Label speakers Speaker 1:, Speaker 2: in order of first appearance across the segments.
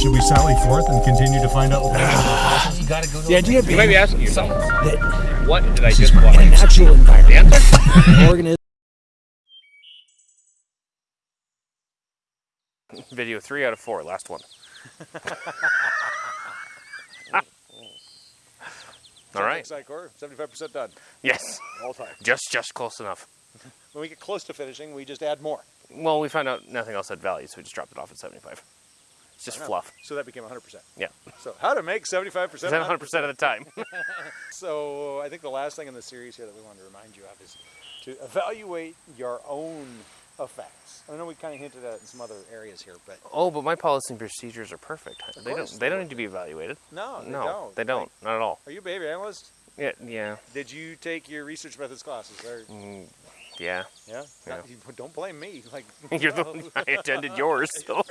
Speaker 1: should we sally forth and continue to find out? What
Speaker 2: You gotta go to
Speaker 3: The idea
Speaker 2: You
Speaker 3: being
Speaker 2: might be asking yourself,
Speaker 3: that
Speaker 2: what did I just
Speaker 3: is
Speaker 2: watch?
Speaker 3: a natural environment.
Speaker 2: answer?
Speaker 3: organism.
Speaker 2: Video three out of four, last one. All right.
Speaker 4: Psychor, 75% done
Speaker 2: Yes.
Speaker 4: all time.
Speaker 2: Just just close enough.
Speaker 4: When we get close to finishing, we just add more.
Speaker 2: Well, we found out nothing else had value, so we just dropped it off at 75. It's just fluff.
Speaker 4: So that became 100%.
Speaker 2: Yeah.
Speaker 4: So how to make 75%
Speaker 2: Is 100% of the time?
Speaker 4: So I think the last thing in the series here that we wanted to remind you of is to evaluate your own effects. I know we kind of hinted at it in some other areas here, but
Speaker 2: oh, but my policy and procedures are perfect. they don't.
Speaker 4: they
Speaker 2: don't need to be evaluated.
Speaker 4: no, they
Speaker 2: no,
Speaker 4: don't.
Speaker 2: they don't. Not at all.
Speaker 4: Are you a behavior analyst?
Speaker 2: Yeah. Yeah.
Speaker 4: Did you take your research methods classes? Or,
Speaker 2: Mm, yeah.
Speaker 4: yeah?
Speaker 2: Yeah.
Speaker 4: Not- don't blame me. Like
Speaker 2: You're the, one. I attended yours, so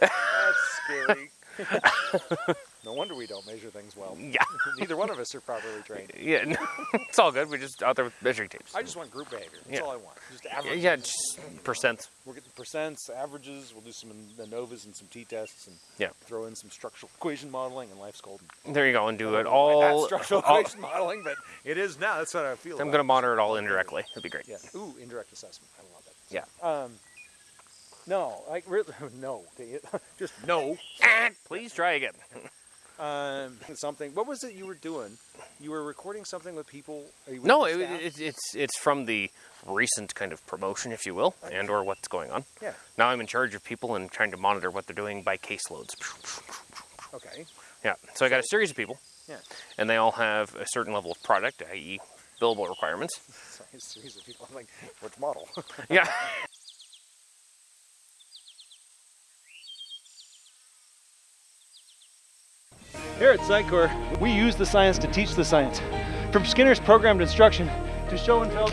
Speaker 4: That's scary. no wonder we don't measure things well.
Speaker 2: yeah.
Speaker 4: Neither one of us are properly trained.
Speaker 2: Yeah. no, it's all good. We're just out there with measuring tapes.
Speaker 4: I just want group behavior. That's
Speaker 2: Yeah.
Speaker 4: all I want. Just
Speaker 2: Yeah,
Speaker 4: average.
Speaker 2: yeah, just percent.
Speaker 4: We're getting percents, averages. We'll do some ANOVAs and some t-tests and
Speaker 2: Yeah.
Speaker 4: throw in some structural equation modeling and life's golden.
Speaker 2: There you go, and do it all.
Speaker 4: structual
Speaker 2: all-
Speaker 4: equation modeling, but it is now. That's what I feel.
Speaker 2: I'm gonna monitor it all indirectly. It'd be great.
Speaker 4: Yeah. Ooh, indirect assessment. I love it.
Speaker 2: Yeah.
Speaker 4: Um. No, like really, no. Just no.
Speaker 2: Please try again.
Speaker 4: Um, something. What was it you were doing? You were recording something with people.
Speaker 2: No, it, it, it's it's from the recent kind of promotion, if you will, and or what's going on.
Speaker 4: Yeah.
Speaker 2: Now I'm in charge of people and trying to monitor what they're doing by caseloads.
Speaker 4: Okay.
Speaker 2: Yeah. So I got a series of people,
Speaker 4: Yeah.
Speaker 2: and they all have a certain level of product, i.e., billable requirements.
Speaker 4: So a series of people. I'm like, which model?
Speaker 2: Yeah.
Speaker 4: Here at Sitecore, we use the science to teach the science. From Skinner's programmed instruction to show and tell.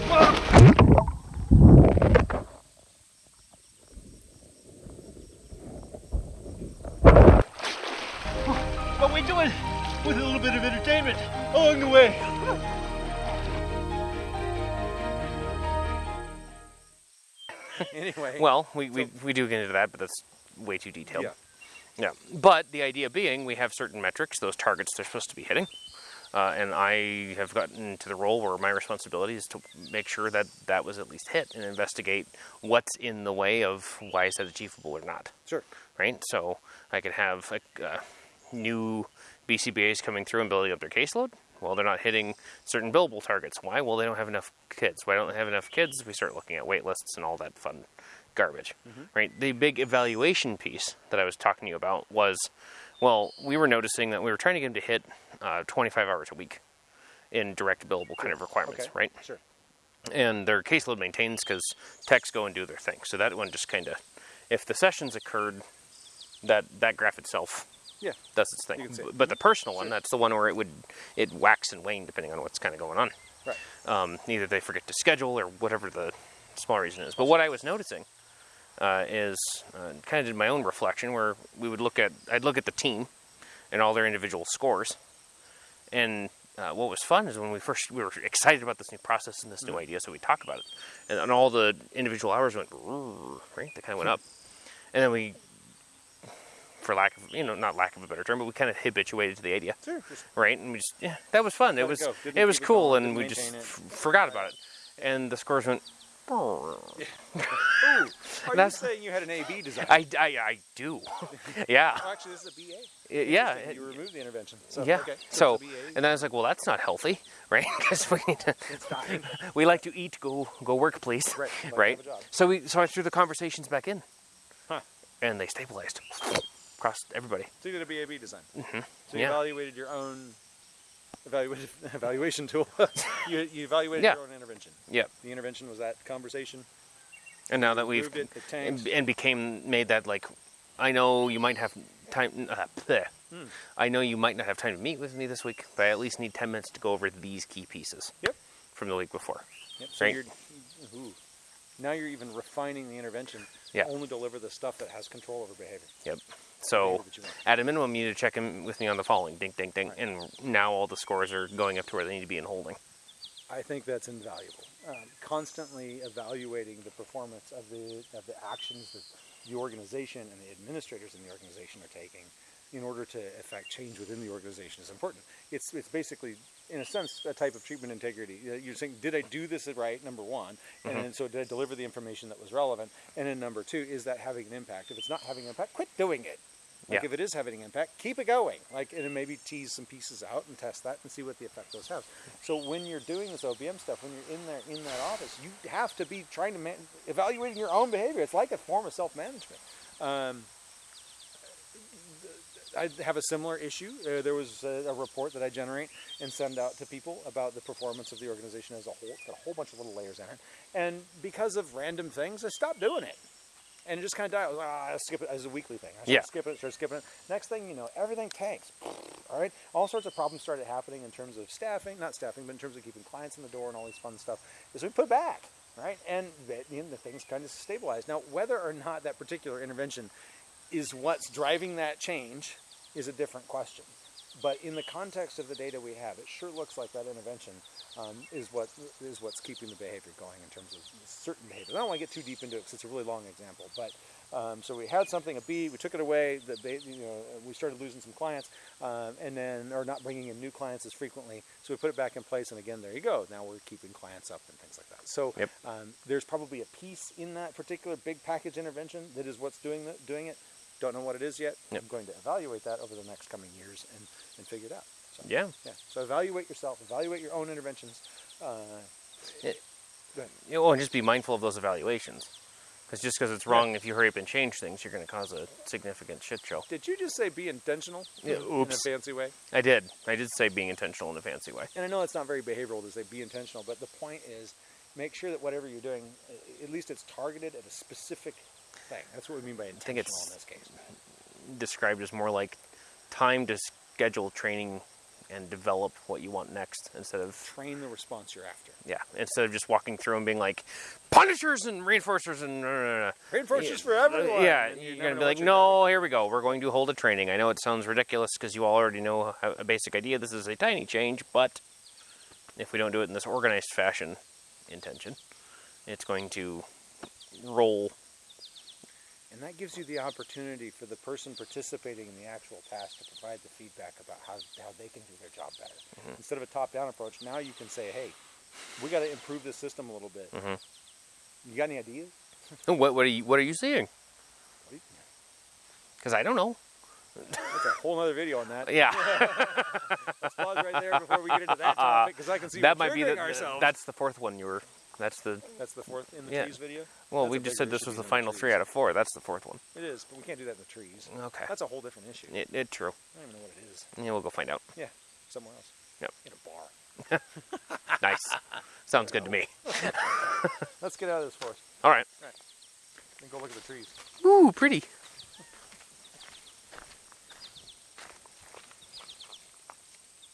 Speaker 4: But we do it with a little bit of entertainment along the way. anyway.
Speaker 2: Well, we, we, we do get into that, but that's way too detailed.
Speaker 4: Yeah.
Speaker 2: Yeah. But the idea being, we have certain metrics, those targets they're supposed to be hitting. Uh, and I have gotten to the role where my responsibility is to make sure that that was at least hit and investigate what's in the way of why is that achievable or not.
Speaker 4: Sure.
Speaker 2: Right? So I could have like, uh, new BCBAs coming through and building up their caseload. Well, they're not hitting certain billable targets. Why? Well, they don't have enough kids. Why don't they have enough kids? We start looking at wait lists and all that fun garbage. Right? The big evaluation piece that I was talking to you about was well, we were noticing that we were trying to get them to hit uh, 25 hours a week in direct billable kind of requirements,
Speaker 4: Okay.
Speaker 2: right?
Speaker 4: Sure.
Speaker 2: and their caseload maintains because techs go and do their thing. So that one just kind of, if the sessions occurred, that that graph itself
Speaker 4: Yeah.
Speaker 2: does its thing.
Speaker 4: You can see
Speaker 2: But the personal one,
Speaker 4: Sure.
Speaker 2: that's the one where it would it wax and wane depending on what's kind of going on.
Speaker 4: Right.
Speaker 2: Um, either they forget to schedule or whatever the small reason is. But what I was noticing uh, is uh, kind of did my own reflection where we would look at I'd look at the team and all their individual scores, and uh, what was fun is when we first we were excited about this new process and this new idea, so we talk about it, and, and all the individual hours went right. They kind of went up, and then we, for lack of you know not lack of a better term, but we kind of habituated to the idea
Speaker 4: Sure.
Speaker 2: Right? And we just yeah, that was fun. It
Speaker 4: it
Speaker 2: was. It was
Speaker 4: it
Speaker 2: cool, and we just f- forgot about it. And the scores went.
Speaker 4: Ooh, are you saying you had an A/B design?
Speaker 2: I, I, I do, yeah,
Speaker 4: Oh, actually, this is a BA.
Speaker 2: Yeah, it-
Speaker 4: you removed the intervention. So,
Speaker 2: yeah.
Speaker 4: Okay.
Speaker 2: So,
Speaker 4: BA.
Speaker 2: and then I was like, well, that's not healthy, right? Because we need to, we like to eat, go go work, please,
Speaker 4: Right, like
Speaker 2: right?
Speaker 4: have a job.
Speaker 2: So we so I threw the conversations back in,
Speaker 4: Huh.
Speaker 2: and they stabilized across everybody.
Speaker 4: So you did a BAB design. Mm-hmm. So you
Speaker 2: Yeah.
Speaker 4: evaluated your own evaluated evaluation tool. you, you evaluated
Speaker 2: Yeah.
Speaker 4: your own intervention.
Speaker 2: Yep.
Speaker 4: The intervention was that conversation.
Speaker 2: And now that we've
Speaker 4: it, it
Speaker 2: and, and became made that like, I know you might have time. Uh.
Speaker 4: Hmm.
Speaker 2: I know you might not have time to meet with me this week, but I at least need ten minutes to go over these key pieces.
Speaker 4: Yep.
Speaker 2: From the week before.
Speaker 4: Yep. So
Speaker 2: Right.
Speaker 4: you're, ooh. Now you're even refining the intervention.
Speaker 2: Yeah.
Speaker 4: To only deliver the stuff that has control over behavior.
Speaker 2: Yep. So
Speaker 4: Behavior that you want.
Speaker 2: at a minimum, you need to check in with me on the following. Ding, ding, ding. And now all the scores are going up to where they need to be in holding.
Speaker 4: I think that's invaluable. Um, constantly evaluating the performance of the of the actions that the organization and the administrators in the organization are taking in order to affect change within the organization is important. It's it's basically in a sense a type of treatment integrity. Uh, You're saying, did I do this right? Number one, and then so did I deliver the information that was relevant? And then number two, is that having an impact? If it's not having an impact, quit doing it. Like
Speaker 2: Yeah.
Speaker 4: if it is having an impact, keep it going. Like and maybe tease some pieces out and test that and see what the effect those have. So when you're doing this OBM stuff, when you're in there in that office, you have to be trying to man- evaluating your own behavior. It's like a form of self-management. Um, I have a similar issue. Uh, there was a, a report that I generate and send out to people about the performance of the organization as a whole. It's got a whole bunch of little layers in it, and because of random things, I stopped doing it. And it just kind of died. Ah, I'll skip it as a weekly thing. I
Speaker 2: Yeah.
Speaker 4: skipping it, started skipping it. Next thing you know, everything tanks. All right, all sorts of problems started happening in terms of staffing, not staffing, but in terms of keeping clients in the door and all these fun stuff. So we put back, right? And the, the, the things kind of stabilized. Now, whether or not that particular intervention is what's driving that change is a different question. But in the context of the data we have, it sure looks like that intervention um, is what is what's keeping the behavior going in terms of certain behaviors. I don't want to get too deep into it because it's a really long example. But um, so we had something a B, we took it away. The you know we started losing some clients, um, and then or not bringing in new clients as frequently. So we put it back in place, and again, there you go. Now we're keeping clients up and things like that. So
Speaker 2: Yep.
Speaker 4: um, there's probably a piece in that particular big package intervention that is what's doing the, doing it. Don't know what it is yet.
Speaker 2: Yep.
Speaker 4: I'm going to evaluate that over the next coming years and, and figure it out. So,
Speaker 2: Yeah.
Speaker 4: yeah. So evaluate yourself. Evaluate your own interventions. Uh,
Speaker 2: It- You know, and just be mindful of those evaluations. Because just because it's wrong, if you hurry up and change things, you're going to cause a significant shit show.
Speaker 4: Did you just say be intentional
Speaker 2: Yeah,
Speaker 4: in, in a fancy way?
Speaker 2: I did. I did say being intentional in a fancy way.
Speaker 4: And I know it's not very behavioral to say be intentional, but the point is make sure that whatever you're doing, at least it's targeted at a specific thing. That's what we mean by intentional
Speaker 2: think it's-
Speaker 4: in this case.
Speaker 2: Described as more like time to schedule training and develop what you want next instead of
Speaker 4: Train the response you're after.
Speaker 2: yeah instead of just walking through and being like punishers and reinforcers and uh, uh, uh."
Speaker 4: Reinforcers for everyone.
Speaker 2: Yeah,
Speaker 4: and you
Speaker 2: you're gonna be like,
Speaker 4: you're
Speaker 2: no, here we go. We're going to hold a training. I know it sounds ridiculous because you all already know a basic idea. This is a tiny change, but if we don't do it in this organized fashion, intention, it's going to roll.
Speaker 4: And that gives you the opportunity for the person participating in the actual task to provide the feedback about how, how they can do their job better. Mm-hmm. Instead of a top down approach, now you can say, hey, we got to improve this system a little bit. Mm-hmm. You got any ideas?
Speaker 2: What what are you what are you seeing?
Speaker 4: What do you-
Speaker 2: Because I don't know.
Speaker 4: That's a whole other video on that.
Speaker 2: Yeah,
Speaker 4: Let's pause right there before we get into that topic because I can see
Speaker 2: that might be the
Speaker 4: ourselves.
Speaker 2: that's the fourth one you were. That's the
Speaker 4: That's the fourth in the
Speaker 2: Yeah.
Speaker 4: trees video.
Speaker 2: well.
Speaker 4: That's
Speaker 2: we just said this was the final
Speaker 4: trees.
Speaker 2: three out of four. That's the fourth one.
Speaker 4: It is, but we can't do that in the trees.
Speaker 2: Okay,
Speaker 4: That's a whole different issue.
Speaker 2: it, it true.
Speaker 4: I don't even know what it is.
Speaker 2: Yeah, we'll go find out.
Speaker 4: Yeah, somewhere else.
Speaker 2: Yep.
Speaker 4: In a bar.
Speaker 2: Nice. Sounds good to me.
Speaker 4: Let's get out of this forest
Speaker 2: All right.
Speaker 4: and go look at the trees.
Speaker 2: Ooh, pretty.